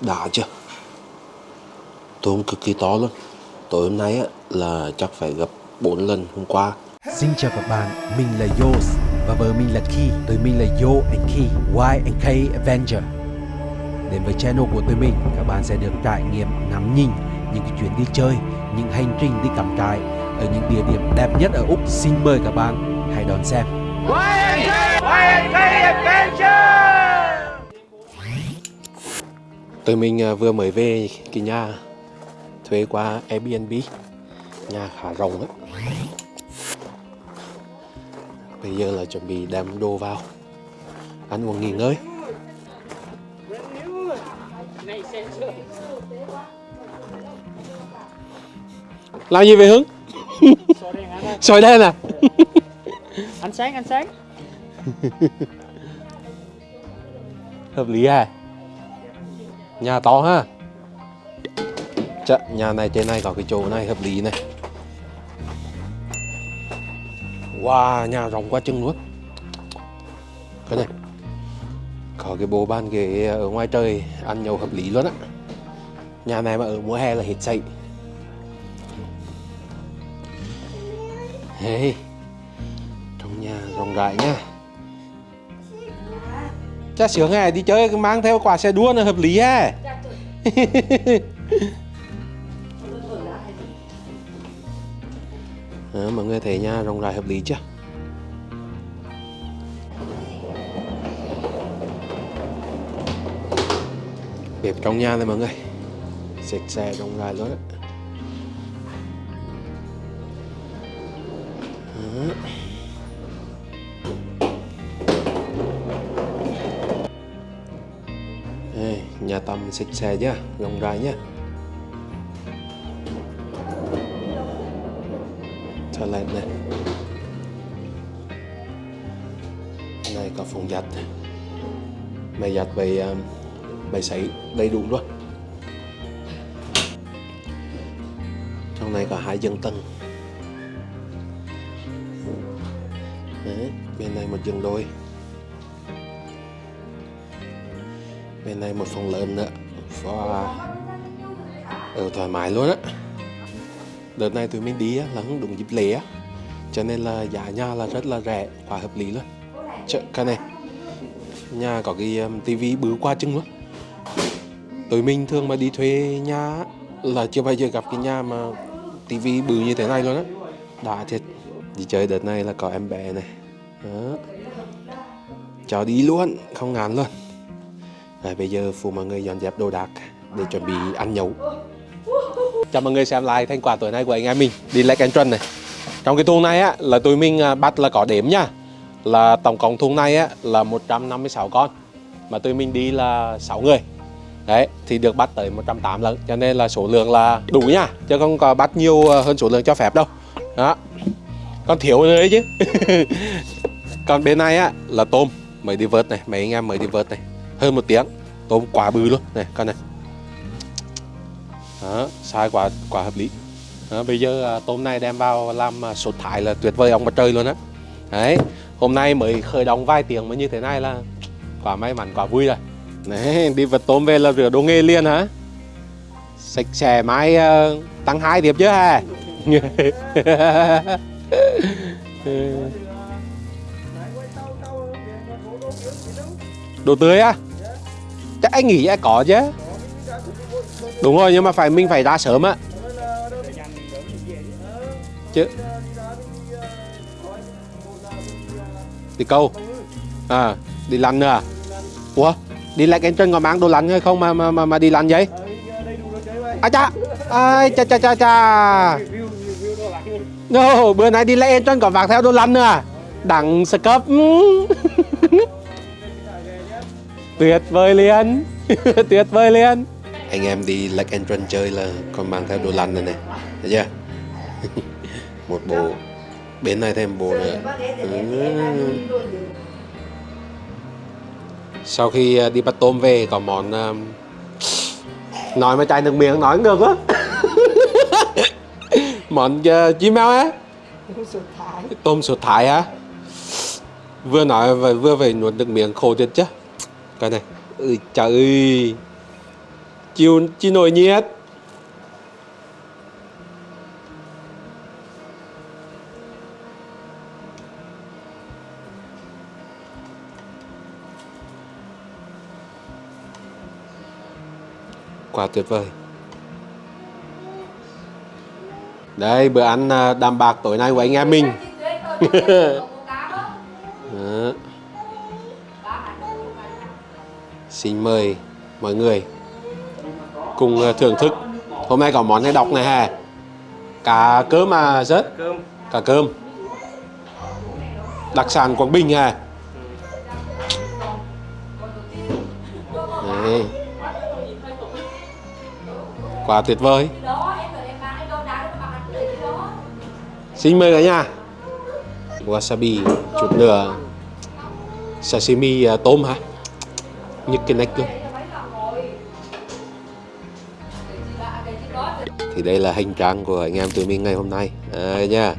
Đã chưa? Tôm cực kỳ to luôn. Tối hôm nay á, là chắc phải gấp 4 lần hôm qua. Xin chào các bạn, mình là Yos và vợ mình là Key. Tụi mình là Yo and Key, Y and K Avenger. Đến với channel của tụi mình, các bạn sẽ được trải nghiệm ngắm nhìn những cái chuyến đi chơi, những hành trình đi cắm trại ở những địa điểm đẹp nhất ở Úc. Xin mời các bạn hãy đón xem. Tụi mình à, vừa mới về cái nhà thuê qua Airbnb. Nhà khá rộng á. Bây giờ là chuẩn bị đem đồ vào. Ăn uống nghỉ ngơi. Làm gì vậy Hưng? Soi đen à? Ánh sáng, ánh sáng. Hợp lý à? Nhà to ha? Chà, nhà này trên này có cái chỗ này hợp lý này. Wow, nhà rộng quá chừng luôn. Cái này Có cái bộ bàn ghế ở ngoài trời ăn nhậu hợp lý luôn á. Nhà này mà ở mùa hè là hết sậy Hey, trong nhà rộng rãi nha. Cha sướng này đi chơi mang theo quả xe đua là hợp lý ha. À, mọi người thấy nha rộng rãi hợp lý chưa? Bếp trong nhà này mọi người. Sạch sẽ rộng rãi luôn á. Nhà tắm sạch sẽ nhá, rộng rãi nhá. Toilet này. Này có phòng giặt. mày giặt với ờ, bày sấy đầy đủ luôn. Trong này có hai giường tầng. Đấy, bên này một giường đôi. Bên này một phòng lớn nữa. Và ở ừ, thoải mái luôn á. Đợt này tụi mình đi á, là không đúng dịp lễ á. Cho nên là giá nhà là rất là rẻ và hợp lý luôn. Chợ, cái này nhà có cái um, tivi bứ qua chừng luôn. Tụi mình thường mà đi thuê nhà là chưa bao giờ gặp cái nhà mà tivi bự như thế này luôn á. Đã thiệt. Đi chơi đợt này là có em bé này. Đó. Cho đi luôn không ngán luôn à, bây giờ phụ mọi người dọn dẹp đồ đạc để chuẩn bị ăn nhậu. Chào mọi người xem lại thành quả tối nay của anh em mình đi Lake Entron này. Trong cái thùng này á là tụi mình à, bắt là có đếm nha. Là tổng cộng thùng này á là 156 con. Mà tụi mình đi là 6 người. Đấy, thì được bắt tới 108 lần Cho nên là số lượng là đủ nha Chứ không có bắt nhiều à, hơn số lượng cho phép đâu Đó Còn thiếu nữa đấy chứ Còn bên này á là tôm Mới đi vớt này, mấy anh em mới đi vớt này hơn một tiếng. Tôm quá bự luôn. Này con này. Đó, sai quá quá hợp lý. Đó, bây giờ à, tôm này đem vào làm à, sốt thái là tuyệt vời ông mặt trời luôn á. Đấy hôm nay mới khởi động vài tiếng mà như thế này là quá may mắn quá vui rồi. Đấy đi vật tôm về là rửa đồ nghề liền hả? Sạch sẽ mai uh, à, tăng hai điệp chứ ha đồ tươi á. à? Anh nghĩ ai có chứ. Đúng rồi nhưng mà phải mình phải ra sớm á. Chứ. Đi câu. À đi lăn nữa à? ủa đi lại cái chân có mang đồ lăn hay không mà mà mà, mà đi lăn vậy? À cha ai cha cha cha cha no, bữa nay đi lại chân có vạc theo đồ lăn nữa à? đặng cấp tuyệt vời liền tuyệt vời liền anh em đi Lake Entron chơi là còn mang theo đồ lăn này này. Thấy chưa? Một bộ. Bên này thêm bộ nữa. Ừ. sau khi à, đi bắt tôm về có món um, nói mà chai nước miếng nói ngược quá món uh, chim mèo á. Tôm sụt thái hả vừa nói vừa vừa phải nuốt nước miếng khô chết chứ cái này. Ơi trời ơi. Chiều chi nổi nhiệt. Quá tuyệt vời. Đây bữa ăn à, đàm bạc tối nay của anh em mình. Đó. Xin mời mọi người cùng ờ, thưởng thức. Hôm nay có món này đọc này hè. Cá cơm à rớt. Cá cơm. Đặc sản Quảng Bình hè. Đấy. Quá tuyệt vời. Xin mời cả nhà. Wasabi chút nữa sashimi à, tôm hả? Như cái luôn. thì đây là hành trang của anh em tụi mình ngày hôm nay. À, nha.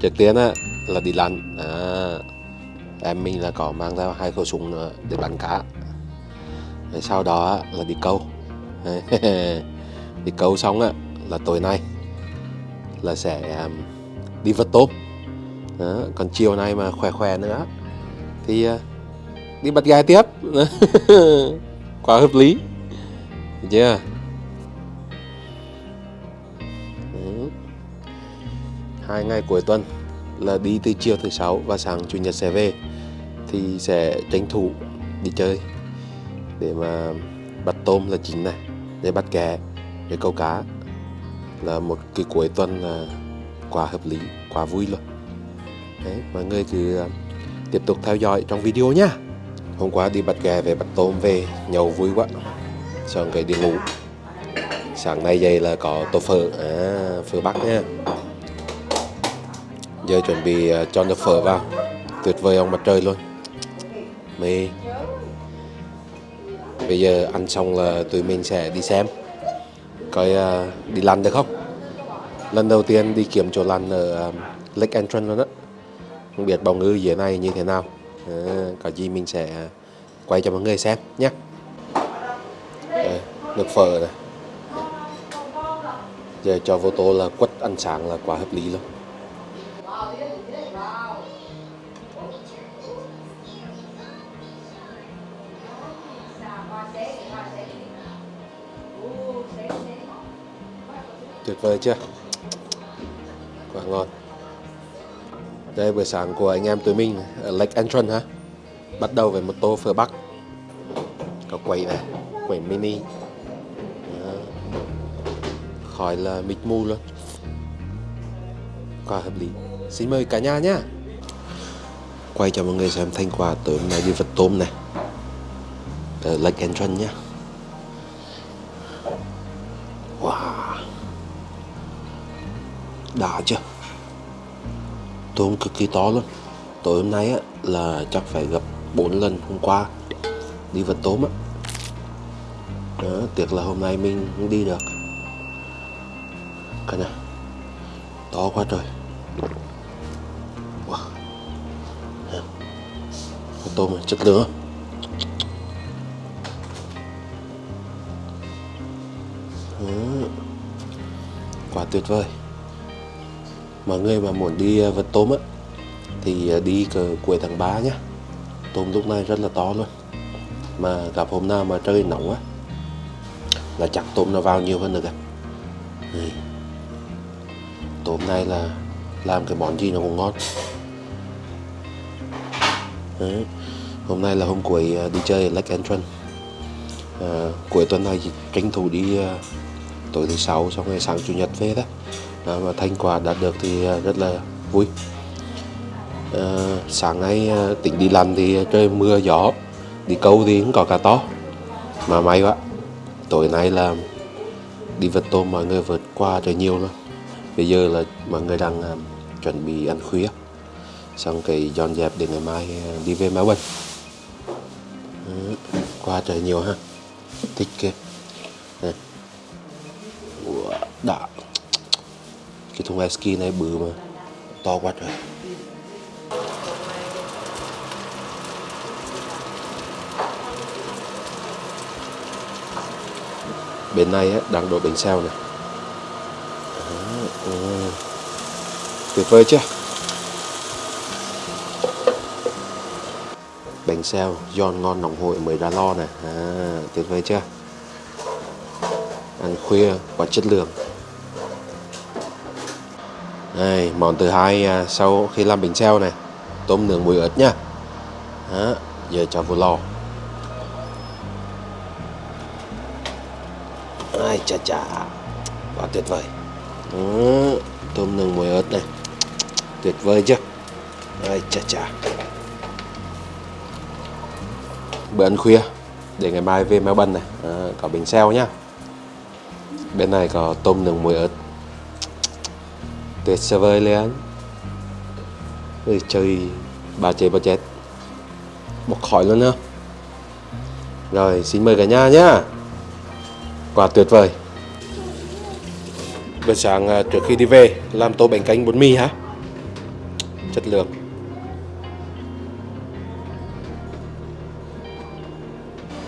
Trước tiên á là đi lặn. À, em mình là có mang theo hai khẩu súng nữa để bắn cá. Rồi sau đó á, là đi câu. Đi câu xong á là tối nay là sẽ um, đi vớt tôm đó. còn chiều nay mà khỏe khỏe nữa. Thì uh, đi bắt gái tiếp. Quá hợp lý. Được chưa? Đấy. hai ngày cuối tuần là đi từ chiều thứ sáu và sáng chủ nhật sẽ về. Thì sẽ tranh thủ đi chơi để mà bắt tôm là chính này để bắt kè để câu cá. Là một cái cuối tuần là quá hợp lý quá vui luôn. Đấy, mọi người cứ à, tiếp tục theo dõi trong video nhá hôm qua đi bắt gà về bắt tôm về nhậu vui quá. Xong cái đi ngủ. Sáng nay dậy là có tô phở. À, phở bắc nha. Giờ chuẩn bị à, cho nhập phở vào. Tuyệt vời ông mặt trời luôn. Mê. Bây giờ ăn xong là tụi mình sẽ đi xem. Coi uh, đi lăn được không? Lần đầu tiên đi kiếm chỗ lăn ở à, Lake Entrance luôn á. Không biết bóng ngư dưới này như thế nào à, có gì mình sẽ quay cho mọi người xem nhé. Đây, nước phở này. Giờ cho vô tô là quất ăn sáng là quá hợp lý luôn. Tuyệt vời chưa? Quá ngon đây buổi sáng của anh em tụi mình, ở Lake Entrance ha bắt đầu với một tô phở bắc. Có quẩy này, quẩy mini. Đó. khỏi là mịt mù luôn. Quá hợp lý. Xin mời cả nhà nhá. Quay cho mọi người xem thành quả tối hôm nay đi vật tôm này. Ở Lake Entrance nhá. Wow. Đã chưa? Tôm cực kỳ to luôn. Tối hôm nay á, là chắc phải gặp 4 lần hôm qua. Đi vật tôm á. Đó, tiếc là hôm nay mình không đi được. Cái này to quá trời. Wow. Con tôm này chất lượng. Quá tuyệt vời mọi người mà muốn đi à, vật tôm á thì à, đi cờ cuối tháng 3 nhá. Tôm lúc này rất là to luôn. Mà gặp hôm nào mà trời nóng á là chắc tôm nó vào nhiều hơn được ạ ừ. tôm này là làm cái món gì nó cũng ngon. Đấy. hôm nay là hôm cuối à, đi chơi ở Lake Entrance. À, cuối tuần này thì tranh thủ đi uh, tối thứ sáu xong ngày sáng chủ nhật về đó, và thành quả đạt được thì à, rất là vui. À, sáng nay à, tỉnh đi làm thì trời mưa gió đi câu thì cũng có cá to. Mà may quá tối nay là đi vật tôm mọi người vượt qua trời nhiều luôn bây giờ là mọi người đang ờ, chuẩn bị ăn khuya. Xong cái dọn dẹp để ngày mai đi về máy Đó, ờ, qua trời nhiều ha. Thích kia ờ. đã cái thùng ice ski này bự mà to quá trời. Bên này á, đang đổ bánh xèo này. Ừ. tuyệt vời chưa? Bánh xèo giòn ngon nóng hổi mới ra lo này. À, tuyệt vời chưa? Ăn khuya có chất lượng đây món thứ hai à, sau khi làm bánh xèo này tôm nướng muối ớt nhá Đó, giờ cho vào lò. Ai chà chà quá tuyệt vời. Đó, tôm nướng muối ớt này tuyệt vời chưa? Ai chà chà. Bữa ăn khuya để ngày mai về Melbourne này. À, có bánh xèo nhá bên này có tôm nướng muối ớt tuyệt vời lên rồi chơi bà chế bà chết một khỏi luôn nữa rồi xin mời cả nhà nhá. Quả tuyệt vời. Bữa sáng à, trước khi đi về làm tô bánh canh bún mì hả? Chất lượng.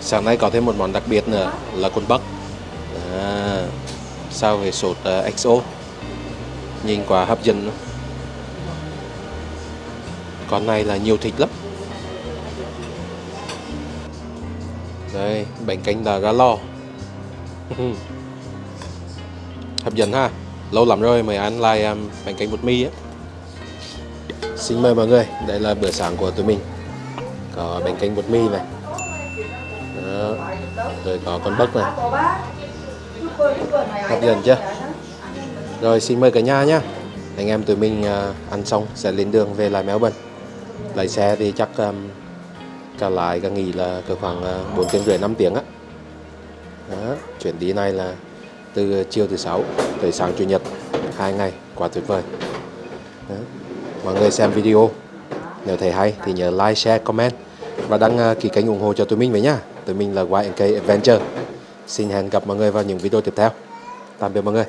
Sáng nay có thêm một món đặc biệt nữa là con bắc à, sao về sốt à, uh, XO nhìn quá hấp dẫn. Con này là nhiều thịt lắm. Đây bánh canh đã ra lò. Hấp dẫn ha. Lâu lắm rồi mới ăn lại um, bánh canh bột mì á. Xin mời mọi người đây là bữa sáng của tụi mình. Có bánh canh bột mì này. Đó. rồi có con bắp này. Hấp dẫn chưa? Rồi xin mời cả nhà nhé. Anh em tụi mình à, ăn xong sẽ lên đường về lại Melbourne. Lái xe thì chắc um, cả lại cả nghỉ là cỡ khoảng à, uh, 4 tiếng rưỡi 5 tiếng á. Đó, chuyến đi này là từ chiều thứ sáu tới sáng chủ nhật hai ngày quá tuyệt vời. Đó. mọi người xem video. Nếu thấy hay thì nhớ like share comment và đăng ký kênh ủng hộ cho tụi mình với nhá. Tụi mình là YNK Adventure. Xin hẹn gặp mọi người vào những video tiếp theo. Tạm biệt mọi người.